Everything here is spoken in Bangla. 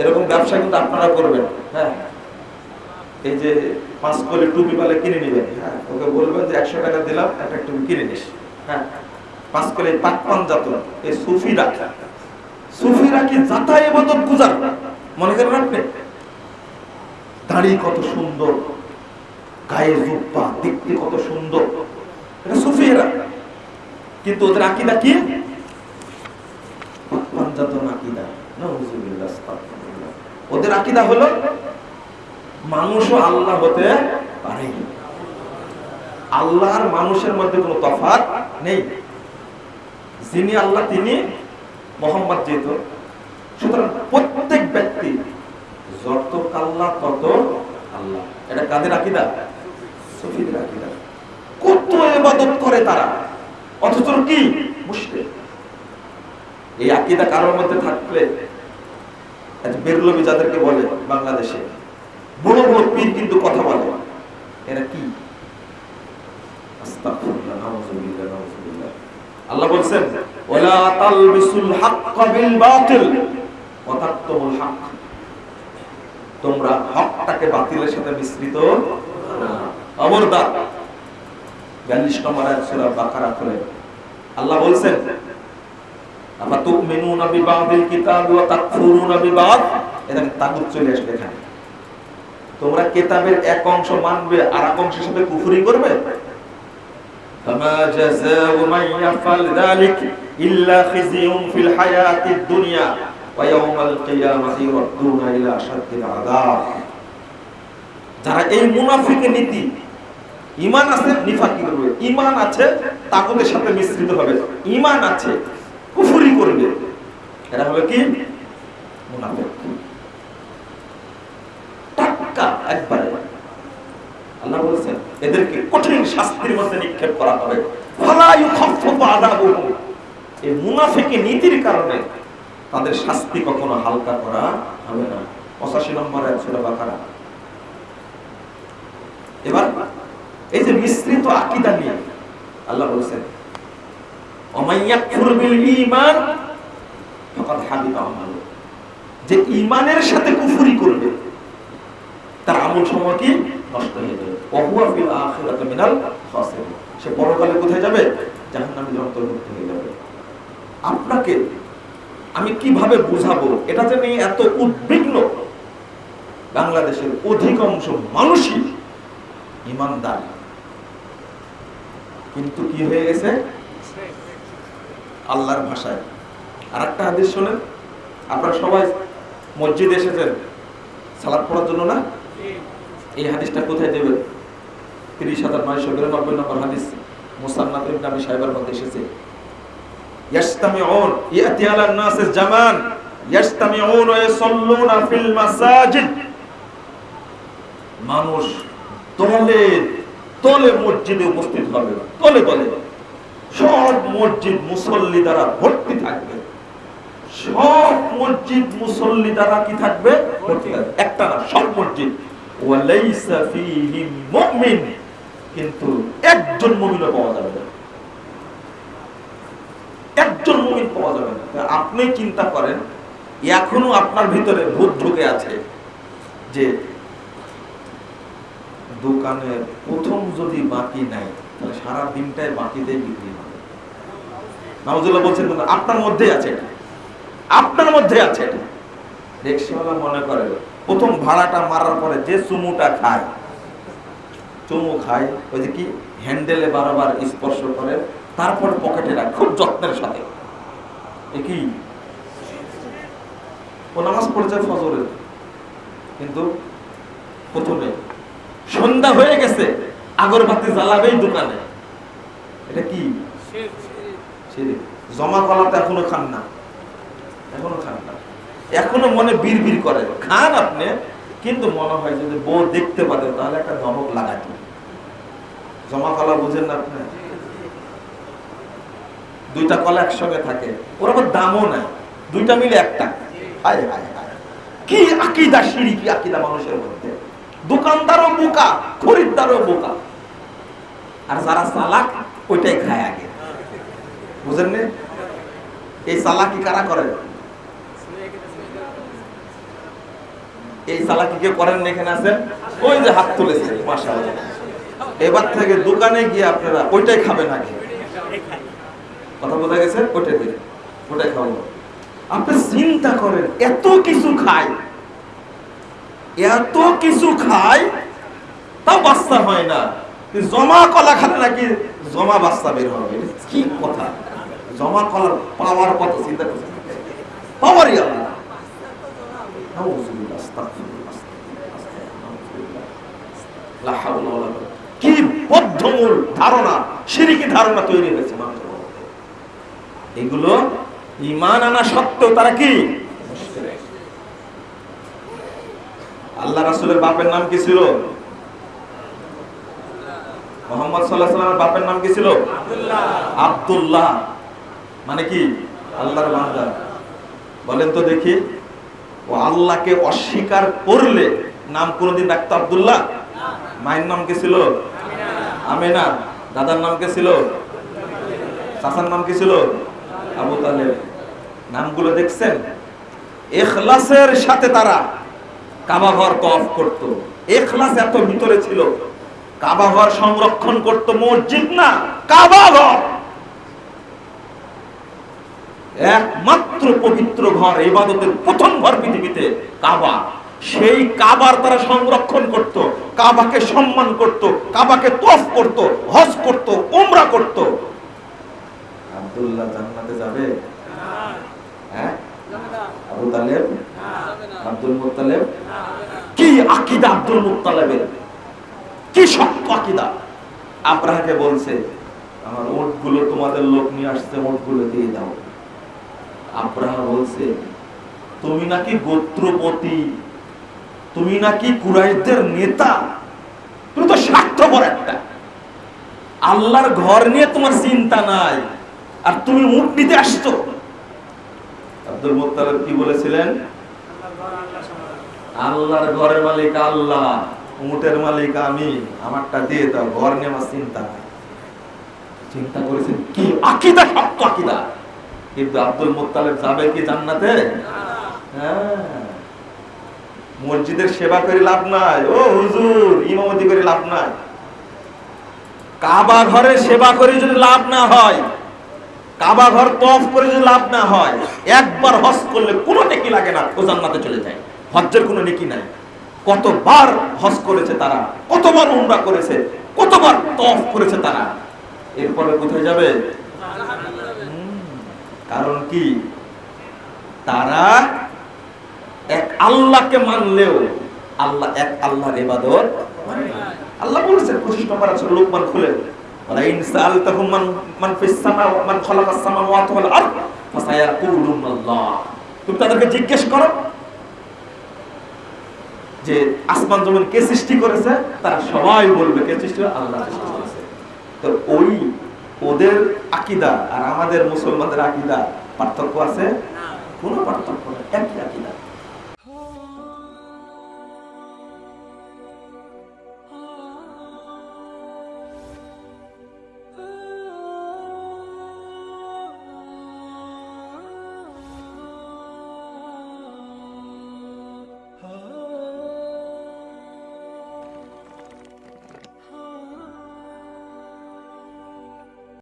এরকম ব্যবসা কিন্তু আপনারা করবেন। হ্যাঁ। এই যে পাঁচ কলি টুপি পালে কিনে নেবেন হ্যাঁ ওকে বলবেন যে একশো টাকা দিলাম, একটা টুপি কিনে নিস। হ্যাঁ। পাঁচ কলি পাকপান জাত এই যাতাই এবাদত গুজার মনে দাড়ি কত সুন্দর, গায়ে দেখতে কত সুন্দর। এটা সুফিরা। কিন্তু ওদের আকিদা কি? ওদের আকিদা হলো, মানুষও আল্লাহ হতে পারে। আল্লাহর মানুষের মধ্যে কোনো তফাৎ নেই। যিনি আল্লাহ, তিনি মোহাম্মদ যেহেতু। সুতরাং প্রত্যেক ব্যক্তি যত আল্লাহ তত আল্লাহ। এটা কাদের আকিদা? সুফিদের আকিদা। কত ইবাদত করে তারা? অথচ কি? মুশরিক। এই আকিদা কারোর মধ্যে থাকলে বেরলবি যাদেরকে বলে বাংলাদেশে, বড় বড় পীর কিন্তু কথা বলে। এরা কি। আল্লাহ বলছেন তোমরা হকটাকে বাতিলের সাথে মিশ্রিত খবরদার 42 নম্বর আয়াত সূরা বাকারা খুলে। আল্লাহ বলছেন কিতাব ওয়া তাগুত চলে আসবে এখানে। তোমরা কিতাবের এক অংশ মানবে আর এক কুফরি করবে? ফামা জাযাউ মান ইয়াফাল যালিক ইল্লা ফিল হায়াতিদ দুনিয়া ওয়া ইয়াউমাল কিয়ামাতি ইলা আশাদ্দিল আযাব। যারা এই মুনাফিক নীতি ইমান আছে, নিফাকি করবে? ইমান আছে, তাগুতের সাথে মিশ্রিত হবে। ইমান আছে কুফরি করবে এরা হলো কি? মুনাফিক। টাটকা আল্লাহ বলেছেন, এদেরকে কঠিন শাস্তির মধ্যে নিক্ষেপ করা হবে। এই মুনাফিকি নীতির কারণে তাদের শাস্তি কখনো হালকা করা হবে না। 85 নম্বর বাকারা। এবার এই যে মিশ্রিত আকীদা নিয়ে আল্লাহ বলেছেন যে ঈমানের সাথে কুফরি করবে, তার আমল সময় কি? নষ্ট হয়ে যাবে। সে পরকালে কোথায় যাবে? জাহান্নামের অন্তর্ভুক্ত হয়ে যাবে। আপনাকে আমি কীভাবে বুঝাবো? এটাতে নিয়ে এত উদ্বিগ্ন। বাংলাদেশের অধিকাংশ মানুষই ইমানদার। কিন্তু কি হয়ে গেছে? আল্লাহর ভাষায়। আর একটা হাদিস শোনেন, আপনারা সবাই মসজিদে এসেছেন, সালাদ পড়ার জন্য না? এই হাদিসটা কোথায় দেবেন? তিরিশ হাজার নয়শো বিরানব্বই নম্বর হাদিস, মুসান্নাত সাহেবের মধ্যে এসেছে। মানুষ দলে দলে মসজিদে উপস্থিত হবে দলে দলে সব মসজিদ মুসল্লি দ্বারা ভর্তি থাকবে। সব মসজিদ মুসল্লি দ্বারা কি থাকবে? একটা না, সব মসজিদ। কিন্তু একজন মুমিনও পাওয়া যাবে না। একজন মুমিন পাওয়া যাবে না। আপনি চিন্তা করেন, এখনও আপনার ভিতরে ভূত ঢুকে আছে যে দোকানের প্রথম যদি বাকি নাই তাহলে সারা দিনটাই বাকিতেই বিক্রি হবে। নাউজুল্লাহ বলছেন আপনার মধ্যে আছে আপনার মধ্যে আছে রিক্সাওয়ালা মনে করে, প্রথম ভাড়াটা মারার পরে যে চুমুটা খায়, চুমু খায়, ওই যে কি, হ্যান্ডেলে বারবার স্পর্শ করে, তারপর পকেটে রাখ, খুব যত্নের সাথে। এ কি? ও নামাজ পড়েছে ফজরের। কিন্তু প্রথমে সন্ধ্যা হয়ে গেছে। আগরবাতি জ্বালাবেই দোকানে। এটা কি। জমা কলাতে এখনও খান না। এখনও খান না। এখনও মনে বীর বীর করে। খান আপনি কিন্তু মনে হয় যদি বউ দেখতে পারেন তাহলে একটা ধমক লাগাতে জমা কলা বুঝেন না আপনি? দুইটা কলা একসঙ্গে থাকে। ওর আবার দামও নাই। দুইটা মিলে একটা হায় হায় হায়। কি আকিদা সিঁড়ি কি আকিদা মানুষের মধ্যে। দোকানদারও বোকা খরিদ্দারও বোকা। আর যারা চালাক, ওইটাই খায় আগে। বুঝেন নে? এই চালাকি কারা করে? এই চালাকি কেউ করেন এখানে আছেন? ওই যে হাত তুলেছে, মাশাআল্লাহ। এবার থেকে দোকানে গিয়ে আপনারা ওইটাই খাবেন আগে। কথা বোঝা গেছে? ওইটাই দিন। ওটাই খাব। আপনি চিন্তা করেন, এত কিছু খায় এত কিছু খায় তাও বাচ্চা হয় না। জমা কলা খালে নাকি জমা বাচ্চা বের হবে? কি কথা? জমা কলার পাওয়ার কত? চিন্তা করছেন পাওয়ারই। কি বদ্ধমূল ধারণা, সিরিকি ধারণা তৈরি হয়েছে এগুলো ইমান আনা সত্ত্বেও তারা কি? আল্লাহ রাসূলের বাপের নাম কি ছিল? মোহাম্মদ আলাইহি সাল্লামের বাপের নাম কি ছিল? আব্দুল্লাহ। মানে কি? আল্লাহর বান্দা। বলেন তো দেখি। ও আল্লাহকে অস্বীকার করলে নাম কোনোদিন রাখতো আবদুল্লাহ? মায়ের নাম কি ছিল? আমেনা। দাদার নাম কে ছিল? চাচার নাম কি ছিল? আবু তালেব। নামগুলো দেখছেন? এখলাসের সাথে তারা কাবা ঘর তফ করত। এখলাস এত ভিতরে ছিল। কাবা ঘর সংরক্ষণ করত মসজিদ না, কাবা ঘর। একমাত্র পবিত্র ঘর ইবাদতের প্রথম ঘর পৃথিবীতে কাবা। সেই কাবার তারা সংরক্ষণ করত, কাবাকে সম্মান করত, কাবাকে তফ করত, হজ করত, উমরা করত। আব্দুল্লাহ জান্নাতে যাবে? হ্যাঁ? তালেব? আব্দুল মুত্তালেব? কি আকিদা আব্দুল মুত্তালেবের? কি শক্ত আকিদা আব্রাহাকে বলছে, আমার ওটগুলো তোমাদের লোক নিয়ে আসছে ওটগুলো দিয়ে দাও। আব্রাহা বলছে, তুমি নাকি গোত্রপতি? তুমি নাকি কুরাইশদের নেতা? তুমি তো স্বার্থপর একটা। আল্লাহর ঘর নিয়ে তোমার চিন্তা নাই, আর তুমি উঠ নিতে আসছো। আব্দুল মুত্তালিব কি বলেছিলেন? আল্লাহর ঘরের মালিক আল্লাহ। উটের মালিক আমি আমারটা দিয়ে দাও ঘর আমার চিন্তা চিন্তা করেছেন কি? আকিদা শক্ত আকিদা। কিন্তু আব্দুল মুত্তালিব যাবে কি জান্নাতে? হ্যাঁ। মসজিদের সেবা করে লাভ নাই। ও হুজুর ইমামতি করে লাভ নাই। কাবা ঘরে সেবা করে যদি লাভ না হয় কাবা ঘর তফ করে যদি লাভ না হয় একবার হজ করলে কোনো নেকি লাগে না ও জান্নাতে চলে যায়। হজ্জের কোনো নেকি নাই। কতবার হজ করেছে তারা, কতবার উমরা করেছে, কতবার তফ করেছে তারা, এরপরে কোথায় যাবে? কারণ কি? তারা এক আল্লাহকে মানলেও আল্লাহ এক আল্লাহর ইবাদত মানে আল্লাহ বলেছে 25 নম্বর আছে লোকমান খুলে। ওয়ালা ইন সাআলতাহুম মান মান মান খালাকাস ফাসায়াকুলুনাল্লাহ। তুমি তাদেরকে জিজ্ঞেস করো যে আসমান জমিন কে সৃষ্টি করেছে, তারা সবাই বলবে কে সৃষ্টি আল্লাহ তো ওই ওদের আকিদা আর আমাদের মুসলমানদের আকিদা পার্থক্য আছে? কোনো পার্থক্য নেই, একই আকীদা।